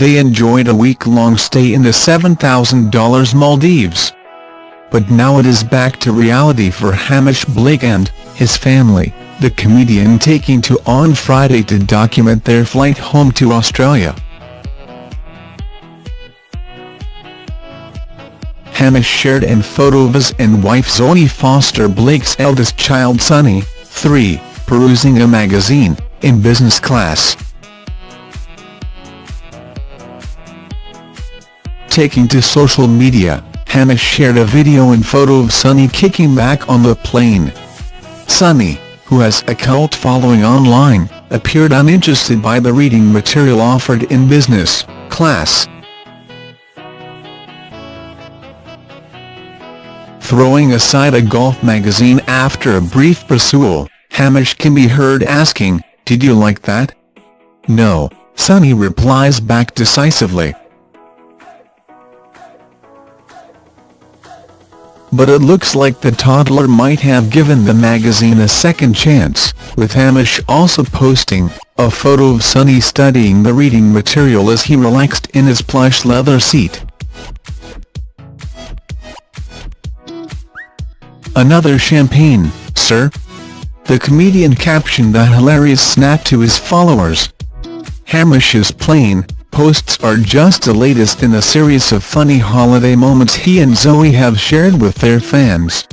they enjoyed a week-long stay in the $7,000 Maldives. But now it is back to reality for Hamish Blake and his family, the comedian taking to on Friday to document their flight home to Australia. Hamish shared a photo of his and wife Zoe Foster Blake's eldest child Sonny, 3, perusing a magazine, in business class. Taking to social media, Hamish shared a video and photo of Sonny kicking back on the plane. Sonny, who has a cult following online, appeared uninterested by the reading material offered in business class. Throwing aside a golf magazine after a brief pursuit, Hamish can be heard asking, did you like that? No, Sonny replies back decisively. But it looks like the toddler might have given the magazine a second chance, with Hamish also posting a photo of Sonny studying the reading material as he relaxed in his plush leather seat. Another champagne, sir? The comedian captioned the hilarious snap to his followers. Hamish's plane posts are just the latest in a series of funny holiday moments he and Zoe have shared with their fans.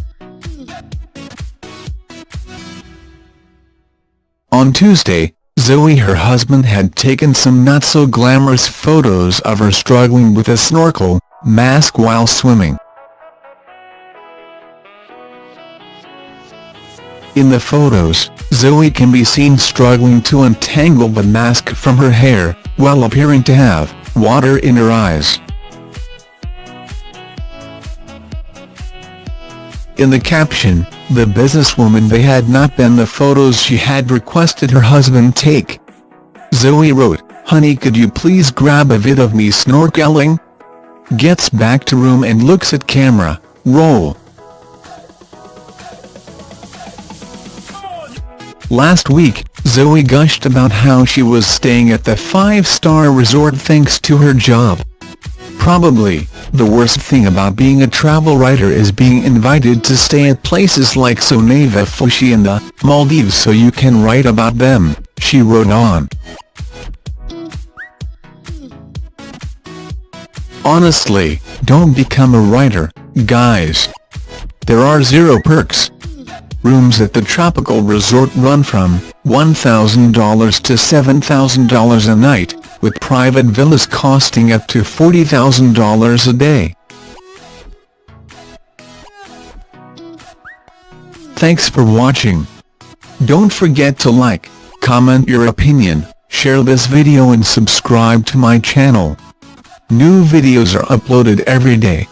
On Tuesday, Zoe her husband had taken some not-so-glamorous photos of her struggling with a snorkel mask while swimming. In the photos, Zoe can be seen struggling to untangle the mask from her hair, while appearing to have water in her eyes. In the caption, the businesswoman they had not been the photos she had requested her husband take. Zoe wrote, Honey could you please grab a vid of me snorkeling? Gets back to room and looks at camera, roll. Last week, Zoe gushed about how she was staying at the five-star resort thanks to her job. Probably, the worst thing about being a travel writer is being invited to stay at places like Soneva Fushi and the Maldives so you can write about them, she wrote on. Honestly, don't become a writer, guys. There are zero perks. Rooms at the tropical resort run from $1,000 to $7,000 a night, with private villas costing up to $40,000 a day. Thanks for watching. Don't forget to like, comment your opinion, share this video and subscribe to my channel. New videos are uploaded every day.